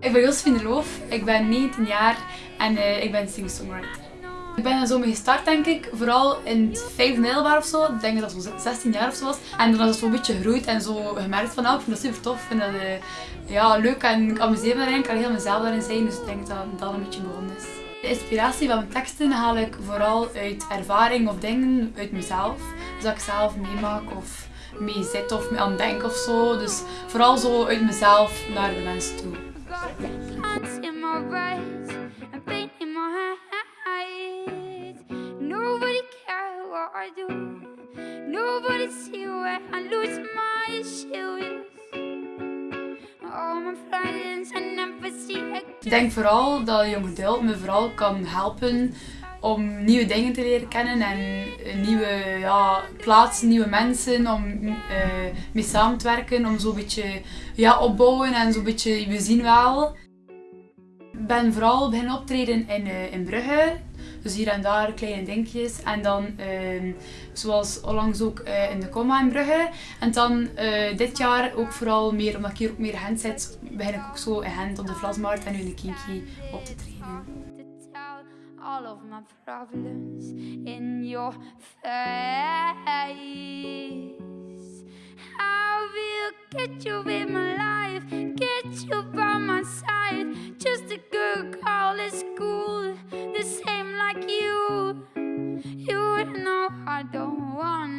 Ik ben Josephine Loof, ik ben 19 jaar en eh, ik ben singer-songwriter. Ik ben er zo mee gestart denk ik, vooral in het vijfde middelbaar of zo. Ik denk dat het zo 16 jaar of zo was. En dan is het zo een beetje gegroeid en zo gemerkt van, oh, ik vind dat super tof. Ik vind dat eh, ja, leuk en ik amuseer me. Ik kan heel mezelf daarin zijn, dus ik denk dat dat een beetje begonnen is. De inspiratie van mijn teksten haal ik vooral uit ervaring of dingen uit mezelf. Dus dat ik zelf meemaak of mee zit of mee aan denk of zo. Dus vooral zo uit mezelf naar de mensen toe. Nobody see where I lose my shoes. Ik denk vooral dat Young Adult me vooral kan helpen om nieuwe dingen te leren kennen en eh, nieuwe ja, plaatsen, nieuwe mensen, om eh, mee samen te werken, om zo'n beetje ja, opbouwen en zo'n beetje, we zien wel. Ik ben vooral beginnen optreden in, eh, in Brugge, dus hier en daar kleine dingetjes. En dan, ehm, zoals onlangs ook eh, in de Comma in Brugge. En dan eh, dit jaar ook vooral meer, omdat ik hier ook meer Gent zit, begin ik ook zo in Gent op de Vlasmarkt en nu in de Kinky op te tell all of my problems in your face. I will get you in my life, get you by my side. Just a good girl at school, same like you. You know I don't wanna